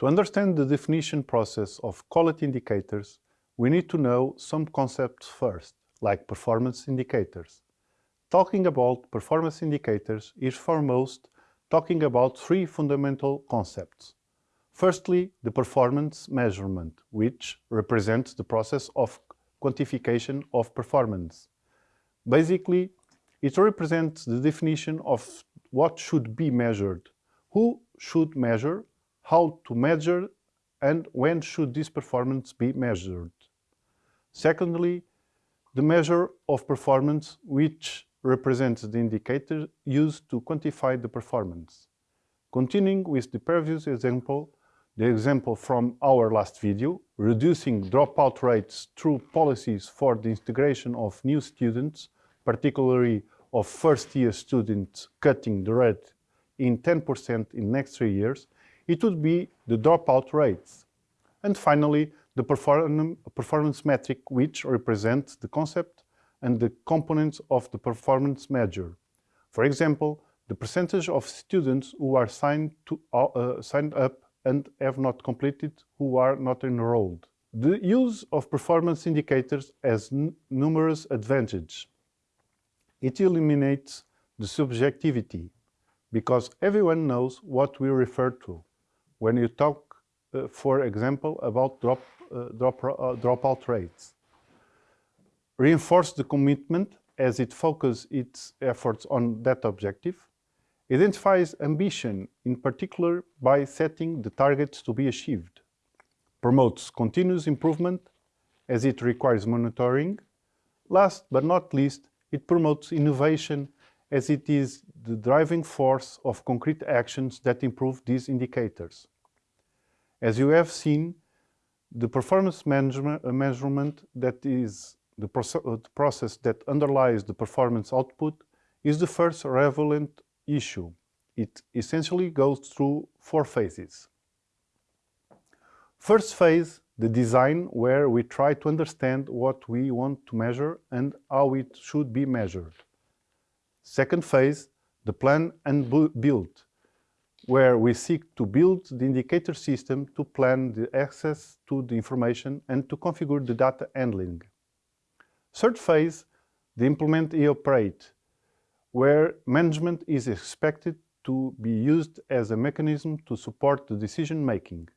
To understand the definition process of quality indicators, we need to know some concepts first, like performance indicators. Talking about performance indicators is foremost talking about three fundamental concepts. Firstly, the performance measurement, which represents the process of quantification of performance. Basically, it represents the definition of what should be measured, who should measure, how to measure, and when should this performance be measured. Secondly, the measure of performance which represents the indicator used to quantify the performance. Continuing with the previous example, the example from our last video, reducing dropout rates through policies for the integration of new students, particularly of first-year students cutting the rate in 10% in next three years, it would be the dropout rates. And finally, the perform performance metric which represents the concept and the components of the performance measure. For example, the percentage of students who are signed, to, uh, signed up and have not completed who are not enrolled. The use of performance indicators has numerous advantages. It eliminates the subjectivity, because everyone knows what we refer to when you talk, uh, for example, about drop, uh, drop, uh, dropout rates. Reinforce the commitment as it focuses its efforts on that objective. Identifies ambition, in particular by setting the targets to be achieved. Promotes continuous improvement as it requires monitoring. Last but not least, it promotes innovation as it is the driving force of concrete actions that improve these indicators. As you have seen, the performance uh, measurement that is uh, the process that underlies the performance output is the first relevant issue. It essentially goes through four phases. First phase, the design, where we try to understand what we want to measure and how it should be measured. Second phase, the plan and build, where we seek to build the indicator system to plan the access to the information and to configure the data handling. Third phase, the implement and operate, where management is expected to be used as a mechanism to support the decision making.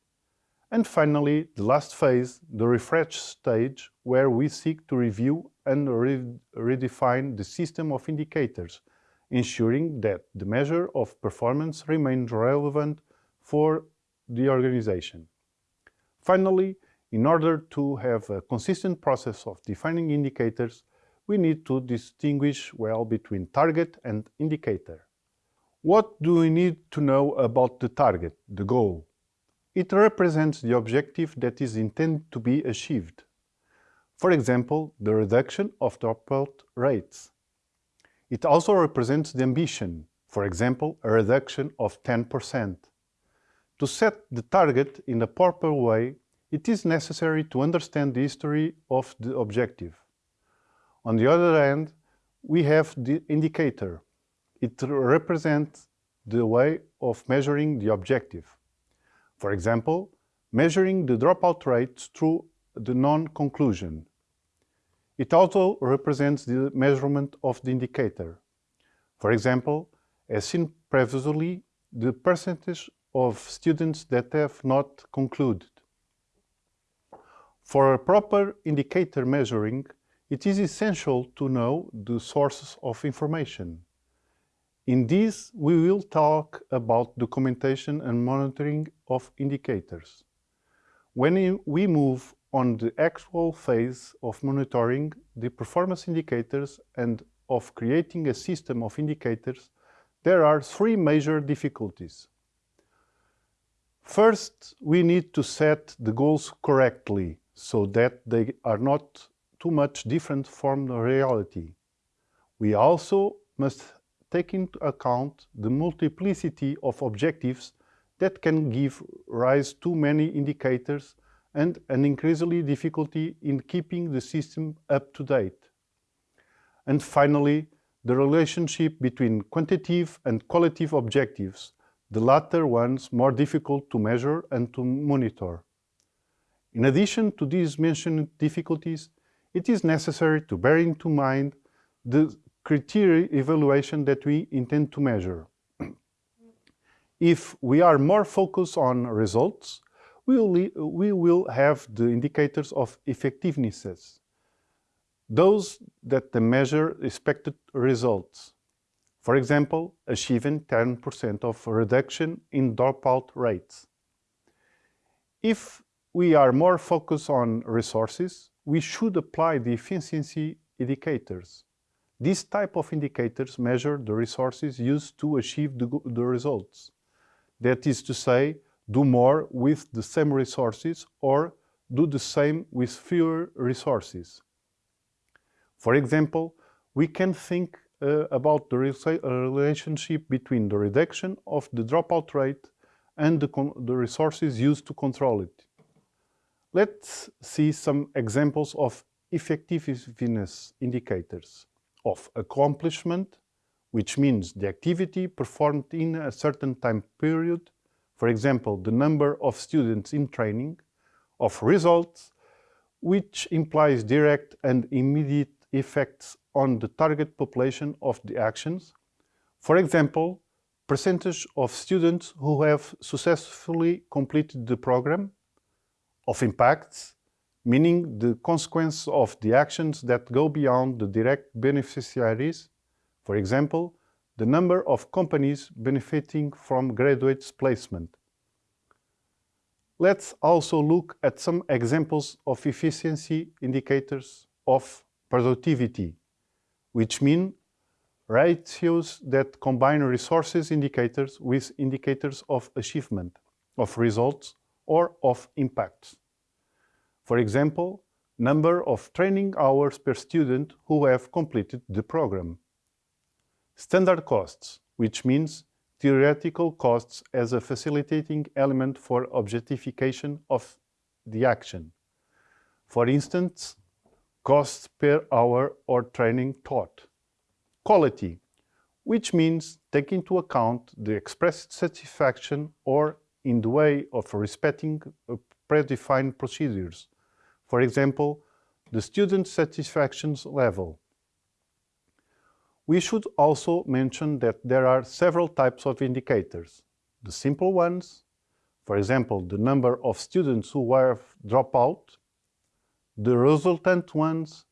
And finally, the last phase, the refresh stage, where we seek to review and re redefine the system of indicators, ensuring that the measure of performance remains relevant for the organization. Finally, in order to have a consistent process of defining indicators, we need to distinguish well between target and indicator. What do we need to know about the target, the goal? It represents the objective that is intended to be achieved. For example, the reduction of dropout rates. It also represents the ambition, for example, a reduction of 10%. To set the target in a proper way, it is necessary to understand the history of the objective. On the other hand, we have the indicator. It represents the way of measuring the objective. For example, measuring the dropout rates through the non-conclusion. It also represents the measurement of the indicator. For example, as seen previously, the percentage of students that have not concluded. For a proper indicator measuring, it is essential to know the sources of information. In this, we will talk about documentation and monitoring of indicators. When we move on the actual phase of monitoring the performance indicators and of creating a system of indicators, there are three major difficulties. First, we need to set the goals correctly so that they are not too much different from the reality. We also must take into account the multiplicity of objectives that can give rise to many indicators and an increasingly difficulty in keeping the system up to date. And finally, the relationship between quantitative and qualitative objectives the latter ones more difficult to measure and to monitor. In addition to these mentioned difficulties, it is necessary to bear into mind the criteria evaluation that we intend to measure. if we are more focused on results, we will, have the indicators of effectiveness, those that measure expected results. For example, achieving 10% of reduction in dropout rates. If we are more focused on resources, we should apply the efficiency indicators. These type of indicators measure the resources used to achieve the, the results. That is to say, do more with the same resources or do the same with fewer resources. For example, we can think uh, about the uh, relationship between the reduction of the dropout rate and the, the resources used to control it. Let's see some examples of effectiveness indicators of accomplishment, which means the activity performed in a certain time period, for example, the number of students in training, of results, which implies direct and immediate effects on the target population of the actions. For example, percentage of students who have successfully completed the program, of impacts, meaning the consequence of the actions that go beyond the direct beneficiaries, for example, the number of companies benefiting from graduates' placement. Let's also look at some examples of efficiency indicators of productivity, which mean ratios that combine resources indicators with indicators of achievement, of results, or of impacts. For example, number of training hours per student who have completed the program. Standard costs, which means theoretical costs as a facilitating element for objectification of the action. For instance, costs per hour or training taught. Quality, which means take into account the expressed satisfaction or in the way of respecting uh, predefined procedures. For example, the student satisfaction level. We should also mention that there are several types of indicators. The simple ones, for example, the number of students who have dropped out the resultant ones,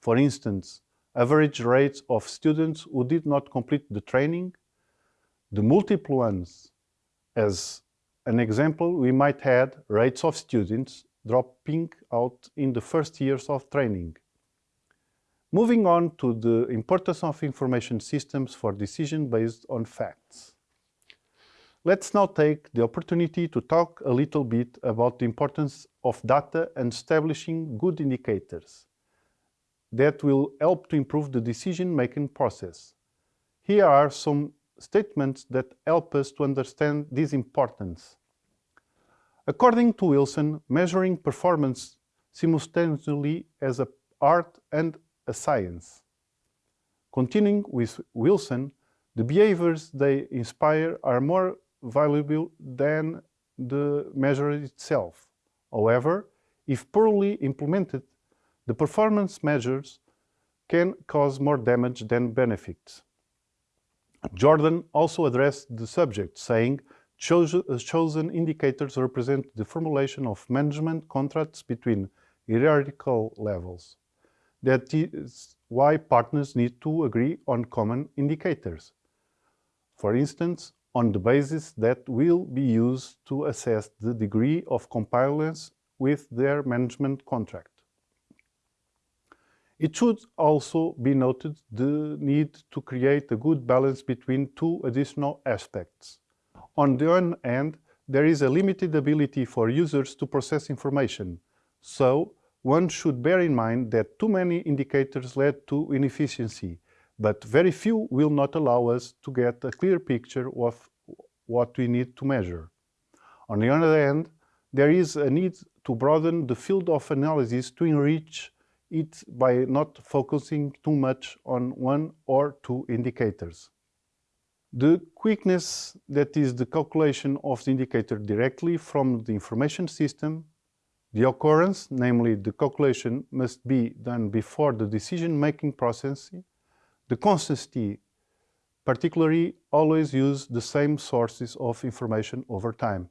for instance, average rates of students who did not complete the training, the multiple ones, as an example, we might add rates of students dropping out in the first years of training. Moving on to the importance of information systems for decision based on facts. Let's now take the opportunity to talk a little bit about the importance of data and establishing good indicators that will help to improve the decision-making process. Here are some statements that help us to understand this importance. According to Wilson, measuring performance simultaneously as an art and a science. Continuing with Wilson, the behaviors they inspire are more valuable than the measure itself. However, if poorly implemented, the performance measures can cause more damage than benefits. Jordan also addressed the subject, saying, uh, chosen indicators represent the formulation of management contracts between hierarchical levels. That is why partners need to agree on common indicators. For instance, on the basis that will be used to assess the degree of compliance with their management contract. It should also be noted the need to create a good balance between two additional aspects. On the one hand, there is a limited ability for users to process information, so one should bear in mind that too many indicators lead to inefficiency, but very few will not allow us to get a clear picture of what we need to measure. On the other hand, there is a need to broaden the field of analysis to enrich it by not focusing too much on one or two indicators. The quickness, that is the calculation of the indicator directly from the information system, the occurrence, namely the calculation must be done before the decision-making process, the consistency, particularly always use the same sources of information over time.